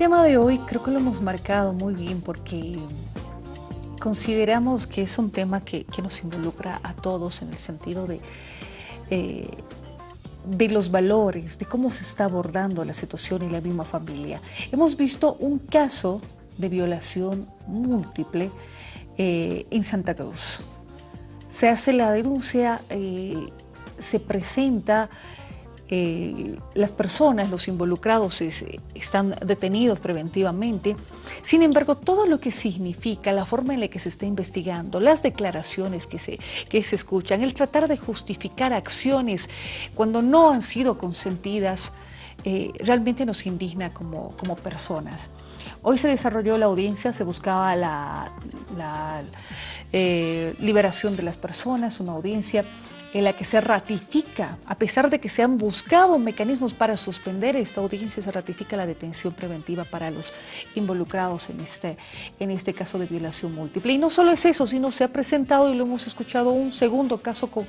El tema de hoy creo que lo hemos marcado muy bien porque consideramos que es un tema que, nos involucra a todos en el sentido de, eh, de los valores, de cómo se está abordando la situación en la misma familia. Hemos visto un caso de violación múltiple eh, en Santa Cruz. Se hace la denuncia, eh, se presenta eh, las personas, los involucrados están detenidos preventivamente. Sin embargo, todo lo que significa, la forma en la que se está investigando, las declaraciones que se, que se escuchan, el tratar de justificar acciones cuando no han sido consentidas, eh, realmente nos indigna como, como, personas. Hoy se desarrolló la audiencia, se buscaba la, eh, liberación de las personas, una audiencia en la que se ratifica, a pesar de que se han buscado mecanismos para suspender esta audiencia, se ratifica la detención preventiva para los involucrados en este, en este caso de violación múltiple. Y no solo es eso, sino se ha presentado, y lo hemos escuchado, un segundo caso con,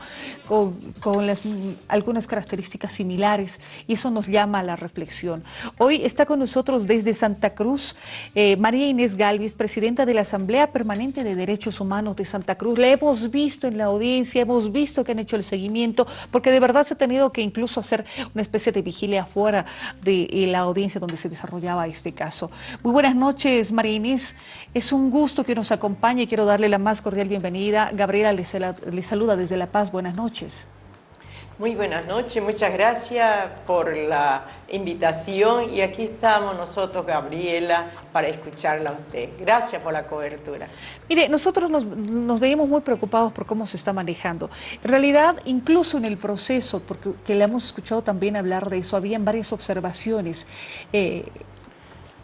con, las, algunas características similares, y eso nos llama a la reflexión. Hoy está con nosotros desde Santa Cruz eh, María Inés Galvis, presidenta de la Asamblea Permanente de Derechos Humanos de Santa Cruz. La hemos visto en la audiencia, hemos visto que han hecho el seguimiento, porque de verdad se ha tenido que incluso hacer una especie de vigilia afuera de eh, la audiencia donde se desarrollaba este caso. Muy buenas noches, María Inés. Es un gusto que nos acompañe quiero darle la más cordial bienvenida. Gabriela le saluda desde La Paz. Buenas noches. Muy buenas noches, muchas gracias por la invitación y aquí estamos nosotros, Gabriela, para escucharla a usted. Gracias por la cobertura. Mire, nosotros nos, veíamos muy preocupados por cómo se está manejando. En realidad, incluso en el proceso, porque que le hemos escuchado también hablar de eso, habían varias observaciones. Eh,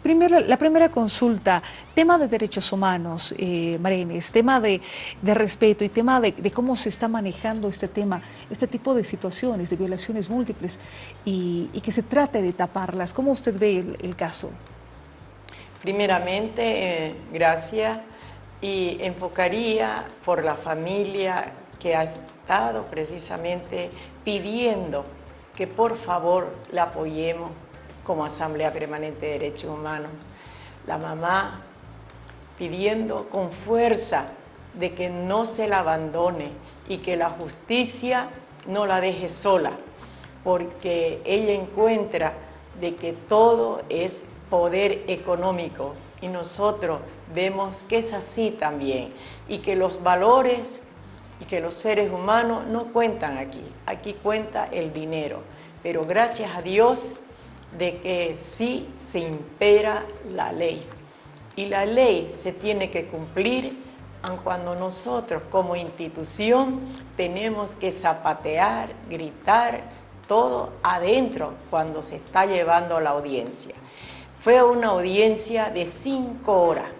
la primera consulta, tema de derechos humanos, eh, Marenes, tema de, respeto y tema de, cómo se está manejando este tema, este tipo de situaciones, de violaciones múltiples y, que se trate de taparlas. ¿Cómo usted ve el, caso? Primeramente, eh, gracias y enfocaría por la familia que ha estado precisamente pidiendo que por favor la apoyemos como Asamblea Permanente de Derechos Humanos. La mamá pidiendo con fuerza de que no se la abandone y que la justicia no la deje sola, porque ella encuentra de que todo es poder económico y nosotros vemos que es así también y que los valores y que los seres humanos no cuentan aquí, aquí cuenta el dinero, pero gracias a Dios de que sí se impera la ley. Y la ley se tiene que cumplir aun cuando nosotros como institución tenemos que zapatear, gritar, todo adentro cuando se está llevando la audiencia. Fue una audiencia de cinco horas.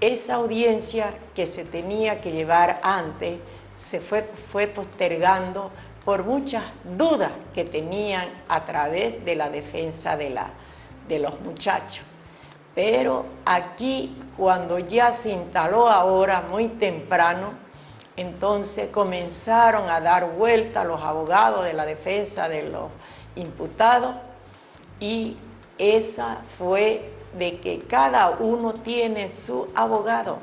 Esa audiencia que se tenía que llevar antes se fue, fue postergando por muchas dudas que tenían a través de la defensa de, la, de los muchachos. Pero aquí, cuando ya se instaló ahora, muy temprano, entonces comenzaron a dar vuelta los abogados de la defensa de los imputados y esa fue de que cada uno tiene su abogado.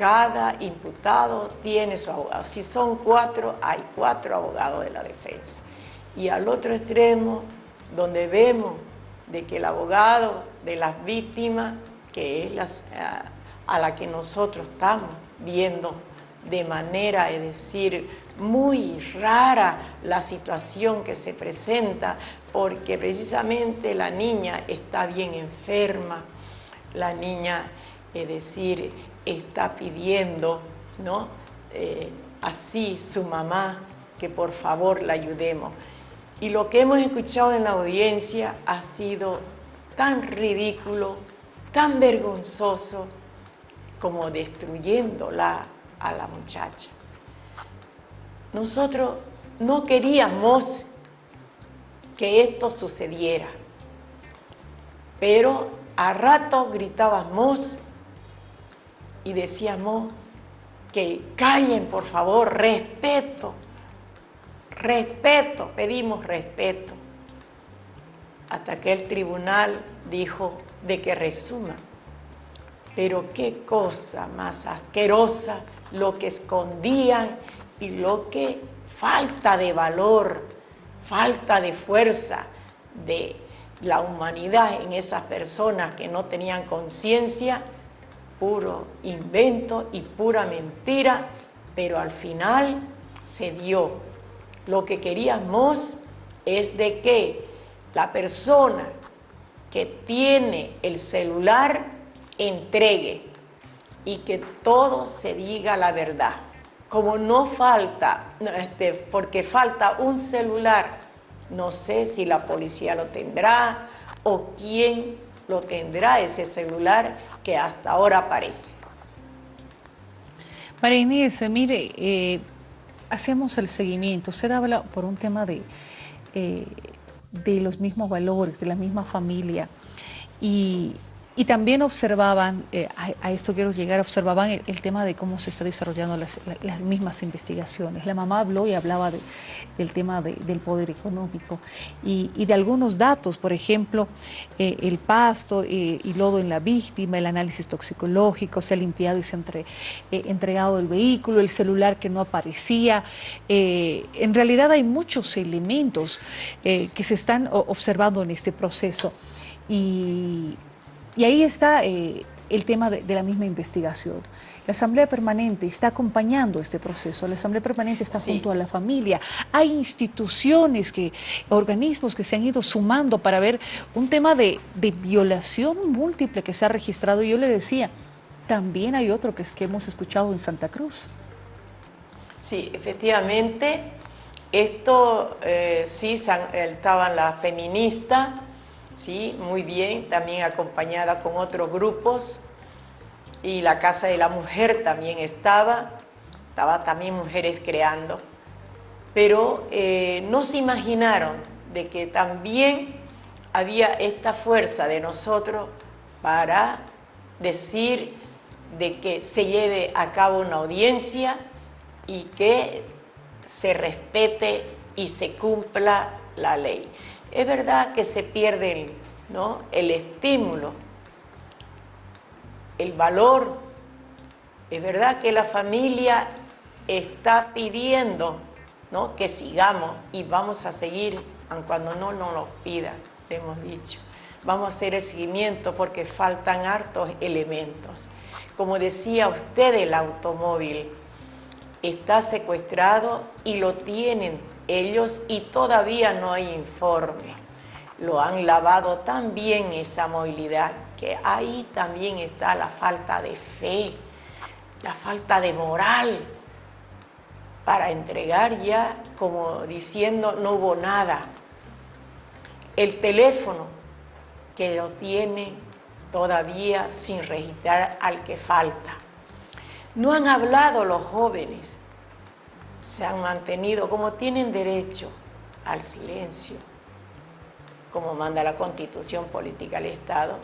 Cada imputado tiene su abogado. Si son cuatro, hay cuatro abogados de la defensa. Y al otro extremo, donde vemos de que el abogado de las víctimas, que es las, a, la que nosotros estamos viendo de manera, es decir, muy rara la situación que se presenta, porque precisamente la niña está bien enferma, la niña, es decir, está pidiendo, ¿no? Eh, así su mamá, que por favor la ayudemos. Y lo que hemos escuchado en la audiencia ha sido tan ridículo, tan vergonzoso, como destruyéndola a la muchacha. Nosotros no queríamos que esto sucediera, pero a rato gritábamos y decíamos que callen, por favor, respeto, respeto, pedimos respeto, hasta que el tribunal dijo de que resuma. Pero qué cosa más asquerosa lo que escondían y lo que falta de valor, falta de fuerza de la humanidad en esas personas que no tenían conciencia, puro invento y pura mentira, pero al final se dio. Lo que queríamos es de que la persona que tiene el celular entregue y que todo se diga la verdad. Como no falta, este, porque falta un celular, no sé si la policía lo tendrá o quién lo tendrá ese celular que hasta ahora aparece. María Inés, mire, eh, hacemos el seguimiento. Usted habla por un tema de, eh, de los mismos valores, de la misma familia. Y y también observaban, eh, a, esto quiero llegar, observaban el, tema de cómo se está desarrollando las, mismas investigaciones. La mamá habló y hablaba del tema del poder económico y, de algunos datos, por ejemplo, eh, el pasto eh, y lodo en la víctima, el análisis toxicológico, se ha limpiado y se ha entregado el vehículo, el celular que no aparecía. en realidad hay muchos elementos que se están observando en este proceso. Y y ahí está eh, el tema de, la misma investigación. La Asamblea Permanente está acompañando este proceso, la Asamblea Permanente está junto a la familia. Hay instituciones, que, organismos que se han ido sumando para ver un tema de, violación múltiple que se ha registrado. Y yo le decía, también hay otro que, que hemos escuchado en Santa Cruz. Sí, efectivamente, esto eh, sí estaban las feministas, ¿sí? muy bien, también acompañada con otros grupos. Y la Casa de la Mujer también estaba, estaba también mujeres creando. Pero eh, no se imaginaron de que también había esta fuerza de nosotros para decir de que se lleve a cabo una audiencia y que se respete y se cumpla la ley. Es verdad que se pierde ¿no? el estímulo, el valor. Es verdad que la familia está pidiendo ¿no? que sigamos y vamos a seguir, aun cuando no nos lo pida, le hemos dicho. Vamos a hacer el seguimiento porque faltan hartos elementos. Como decía usted, el automóvil está secuestrado y lo tienen ellos y todavía no hay informe. Lo han lavado tan bien esa movilidad que ahí también está la falta de fe, la falta de moral para entregar ya como diciendo no hubo nada. El teléfono que lo tiene todavía sin registrar al que falta. No han hablado los jóvenes, se han mantenido como tienen derecho al silencio, como manda la Constitución Política del Estado,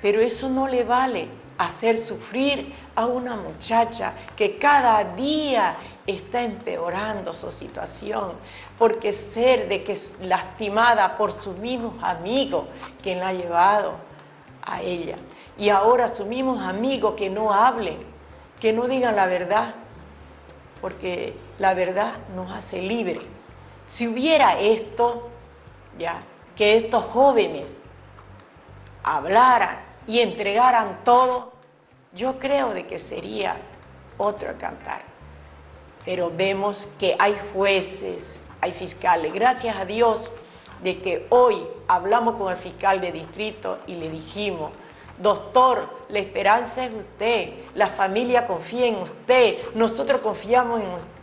pero eso no le vale hacer sufrir a una muchacha que cada día está empeorando su situación, porque ser de que es lastimada por sus mismos amigos que la ha llevado a ella, y ahora sus mismos amigos que no hablen, que no digan la verdad, porque la verdad nos hace libre. Si hubiera esto, ya, que estos jóvenes hablaran y entregaran todo, yo creo de que sería otro cantar. Pero vemos que hay jueces, hay fiscales. Gracias a Dios de que hoy hablamos con el fiscal de distrito y le dijimos, Doctor, la esperanza es usted, la familia confía en usted, nosotros confiamos en usted.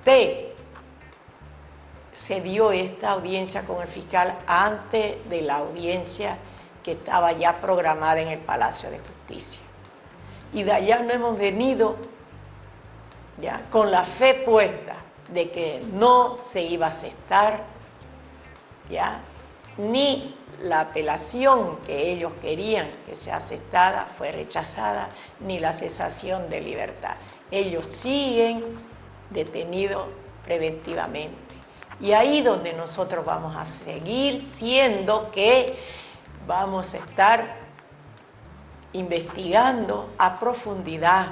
Se dio esta audiencia con el fiscal antes de la audiencia que estaba ya programada en el Palacio de Justicia. Y de allá no hemos venido ya con la fe puesta de que no se iba a aceptar ya ni la apelación que ellos querían que sea aceptada fue rechazada, ni la cesación de libertad. Ellos siguen detenidos preventivamente. Y ahí donde nosotros vamos a seguir siendo que vamos a estar investigando a profundidad,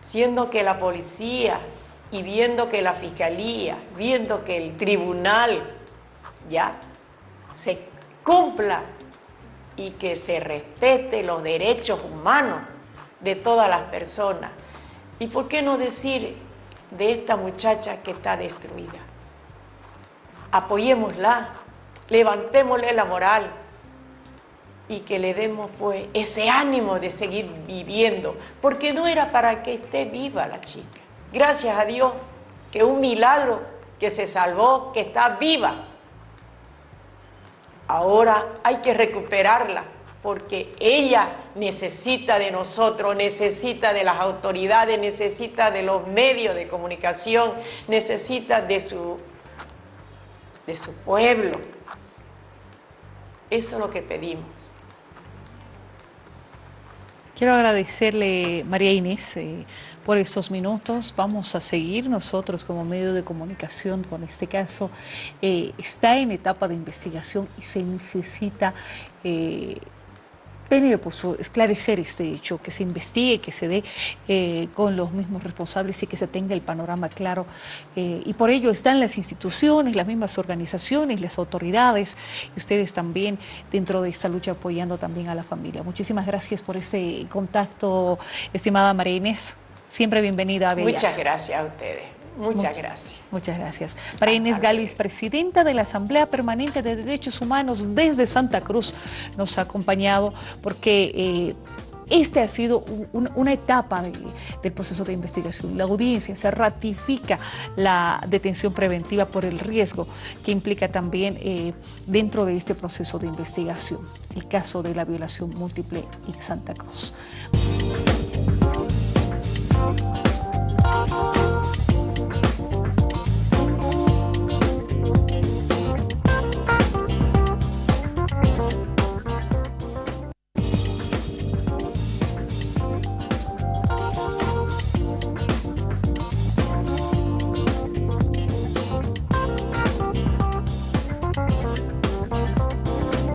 siendo que la policía y viendo que la fiscalía, viendo que el tribunal ya se cumpla y que se respete los derechos humanos de todas las personas. ¿Y por qué no decir de esta muchacha que está destruida? Apoyémosla, levantémosle la moral y que le demos pues ese ánimo de seguir viviendo, porque no era para que esté viva la chica. Gracias a Dios, que un milagro que se salvó, que está viva. Ahora hay que recuperarla porque ella necesita de nosotros, necesita de las autoridades, necesita de los medios de comunicación, necesita de su, de su pueblo. Eso es lo que pedimos. Quiero agradecerle, María Inés, eh, por estos minutos. Vamos a seguir nosotros como medio de comunicación con este caso. Eh, está en etapa de investigación y se necesita eh, tener, pues, esclarecer este hecho, que se investigue, que se dé eh, con los mismos responsables y que se tenga el panorama claro. Eh, y por ello están las instituciones, las mismas organizaciones, las autoridades y ustedes también dentro de esta lucha apoyando también a la familia. Muchísimas gracias por ese contacto, estimada María Inés. Siempre bienvenida a Muchas gracias a ustedes. Muchas, gracias. Muchas gracias. María Inés Galvis, presidenta de la Asamblea Permanente de Derechos Humanos desde Santa Cruz, nos ha acompañado porque... Eh, esta ha sido una etapa del proceso de investigación. La audiencia se ratifica la detención preventiva por el riesgo que implica también eh, dentro de este proceso de investigación el caso de la violación múltiple en Santa Cruz.